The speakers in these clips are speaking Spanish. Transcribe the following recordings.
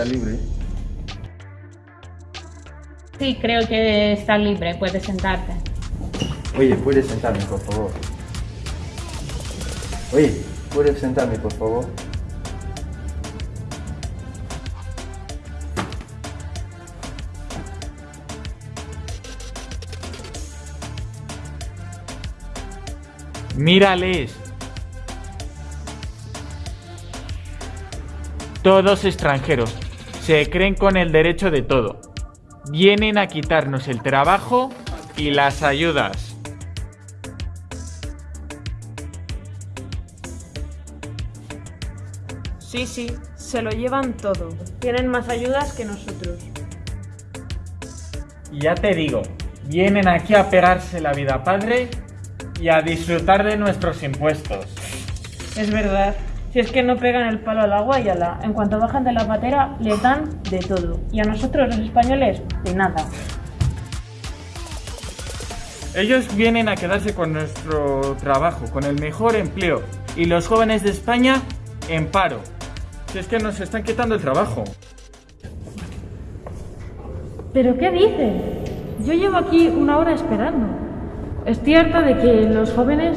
¿está libre? Sí, creo que está libre, puedes sentarte. Oye, ¿puedes sentarme, por favor? Oye, ¿puedes sentarme, por favor? Mírales. Todos extranjeros. Se creen con el derecho de todo. Vienen a quitarnos el trabajo y las ayudas. Sí, sí, se lo llevan todo. Tienen más ayudas que nosotros. Ya te digo, vienen aquí a pegarse la vida padre y a disfrutar de nuestros impuestos. Es verdad. Si es que no pegan el palo al agua y a la... En cuanto bajan de la patera, les dan de todo. Y a nosotros, los españoles, de nada. Ellos vienen a quedarse con nuestro trabajo, con el mejor empleo. Y los jóvenes de España en paro. Si es que nos están quitando el trabajo. ¿Pero qué dicen? Yo llevo aquí una hora esperando. Estoy harta de que los jóvenes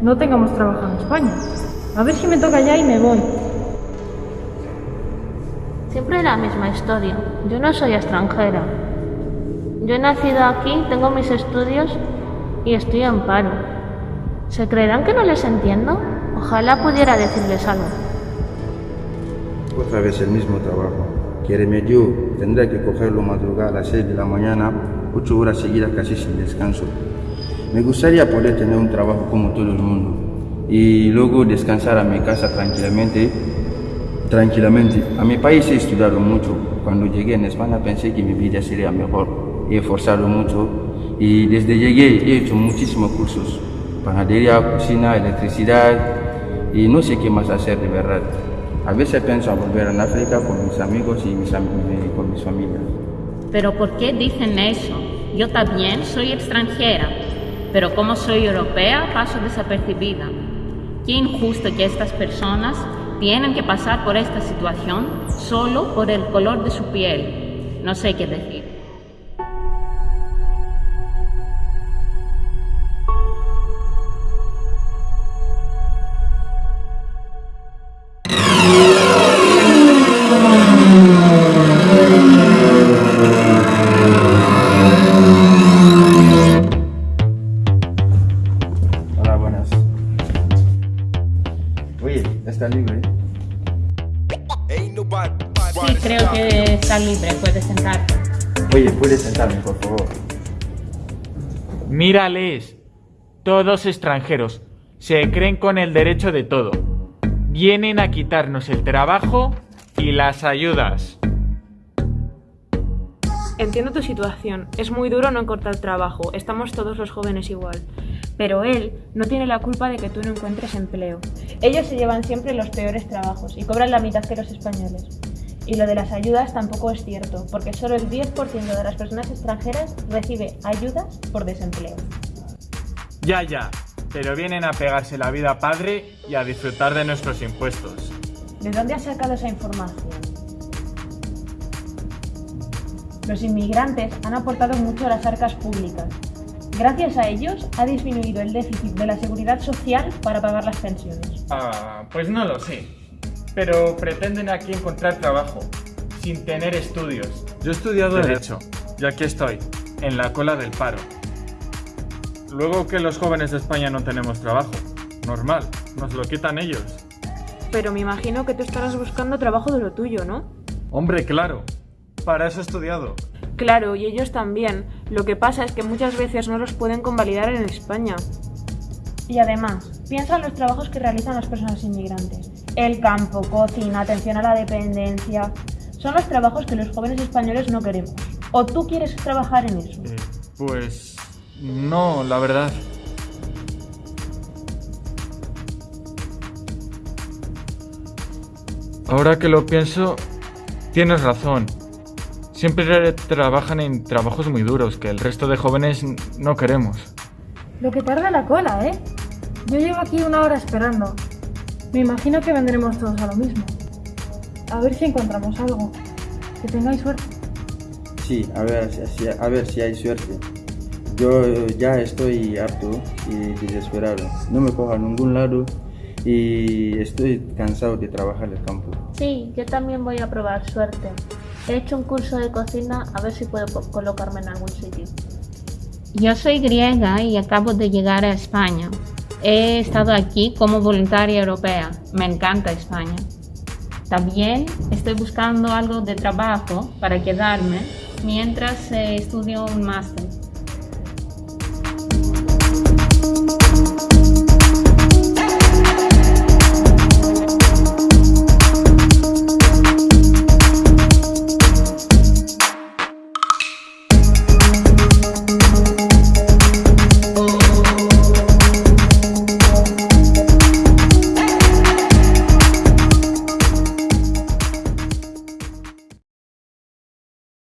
no tengamos trabajo en España. A ver si me toca ya y me voy. Siempre la misma historia. Yo no soy extranjera. Yo he nacido aquí, tengo mis estudios y estoy en paro. ¿Se creerán que no les entiendo? Ojalá pudiera decirles algo. Otra vez el mismo trabajo. Quiere medio, tendré que cogerlo madrugada a las 6 de la mañana, 8 horas seguidas casi sin descanso. Me gustaría poder tener un trabajo como todo el mundo y luego descansar a mi casa tranquilamente. Tranquilamente. A mi país he estudiado mucho. Cuando llegué en España pensé que mi vida sería mejor. He esforzado mucho y desde llegué he hecho muchísimos cursos. Panadería, cocina, electricidad y no sé qué más hacer de verdad. A veces pienso volver a África con mis amigos y mis, am- y con mis familias. Pero ¿por qué dicen eso? Yo también soy extranjera, pero como soy europea paso desapercibida. Qué injusto que estas personas tienen que pasar por esta situación solo por el color de su piel. No sé qué decir. Sí, creo que está libre, puedes sentarte. Oye, ¿puedes sentarme, por favor? Mírales. Todos extranjeros. Se creen con el derecho de todo. Vienen a quitarnos el trabajo y las ayudas. Entiendo tu situación. Es muy duro no encontrar trabajo. Estamos todos los jóvenes igual. Pero él no tiene la culpa de que tú no encuentres empleo. Ellos se llevan siempre los peores trabajos y cobran la mitad que los españoles. Y lo de las ayudas tampoco es cierto, porque solo el 10% de las personas extranjeras recibe ayudas por desempleo. Ya, ya. Pero vienen a pegarse la vida padre y a disfrutar de nuestros impuestos. ¿De dónde has sacado esa información? Los inmigrantes han aportado mucho a las arcas públicas. Gracias a ellos ha disminuido el déficit de la seguridad social para pagar las pensiones. Ah, pues no lo sé. Pero pretenden aquí encontrar trabajo, sin tener estudios. Yo he estudiado Derecho, y aquí estoy, en la cola del paro. Luego que los jóvenes de España no tenemos trabajo. Normal, nos lo quitan ellos. Pero me imagino que tú estarás buscando trabajo de lo tuyo, ¿no? Hombre, claro. Para eso he estudiado. Claro, y ellos también. Lo que pasa es que muchas veces no los pueden convalidar en España. Y además, piensa en los trabajos que realizan las personas inmigrantes. El campo, cocina, atención a la dependencia. Son los trabajos que los jóvenes españoles no queremos. ¿O tú quieres trabajar en eso? Eh, pues... No, la verdad. Ahora que lo pienso, tienes razón. Siempre trabajan en trabajos muy duros que el resto de jóvenes no queremos. Lo que tarda la cola, ¿eh? Yo llevo aquí una hora esperando. Me imagino que vendremos todos a lo mismo. A ver si encontramos algo. Que tengáis suerte. Sí, a ver, si- a ver si hay suerte. Yo ya estoy harto y desesperado. No me cojo a ningún lado y estoy cansado de trabajar el campo. Sí, yo también voy a probar suerte. He hecho un curso de cocina a ver si puedo colocarme en algún sitio. Yo soy griega y acabo de llegar a España. He estado aquí como voluntaria europea. Me encanta España. También estoy buscando algo de trabajo para quedarme mientras eh, estudio un máster.